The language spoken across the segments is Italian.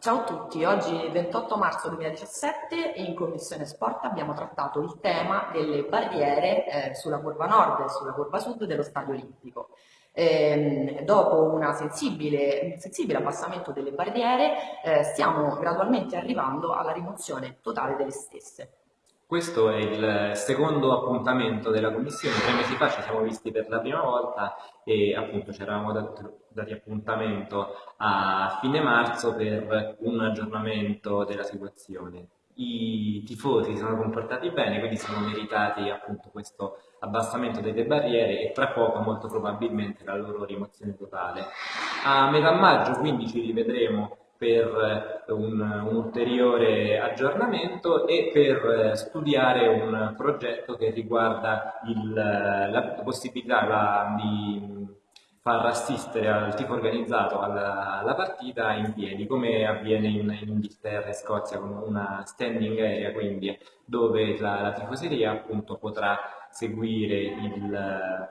Ciao a tutti, oggi 28 marzo 2017 in Commissione Sport abbiamo trattato il tema delle barriere eh, sulla curva nord e sulla curva sud dello Stadio Olimpico. Eh, dopo sensibile, un sensibile abbassamento delle barriere eh, stiamo gradualmente arrivando alla rimozione totale delle stesse. Questo è il secondo appuntamento della Commissione, tre mesi fa ci siamo visti per la prima volta e appunto ci eravamo dati appuntamento a fine marzo per un aggiornamento della situazione. I tifosi si sono comportati bene, quindi siamo meritati appunto questo abbassamento delle barriere e tra poco molto probabilmente la loro rimozione totale. A metà maggio quindi ci rivedremo per un, un, ulteriore aggiornamento e per studiare un progetto che riguarda il, la possibilità la, di far assistere al tifo organizzato alla, alla, partita in piedi, come avviene in, in, Inghilterra e Scozia con una standing area, quindi dove la, la tifoseria appunto potrà seguire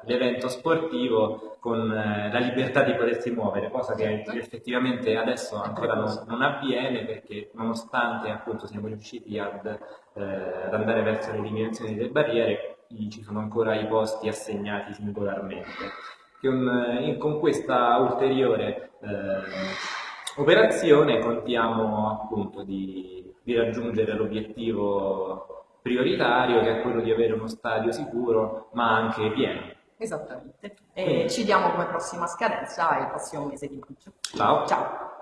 l'evento sportivo con eh, la libertà di potersi muovere, cosa che certo. effettivamente adesso ancora non, non avviene perché nonostante appunto siamo riusciti ad, eh, ad andare verso l'eliminazione delle barriere, ci sono ancora i posti assegnati singolarmente. Con, eh, con questa ulteriore eh, operazione contiamo appunto di, di raggiungere l'obiettivo prioritario che è quello di avere uno stadio sicuro ma anche pieno. Esattamente. E Quindi. ci diamo come prossima scadenza il prossimo mese di maggio. Ciao. Ciao.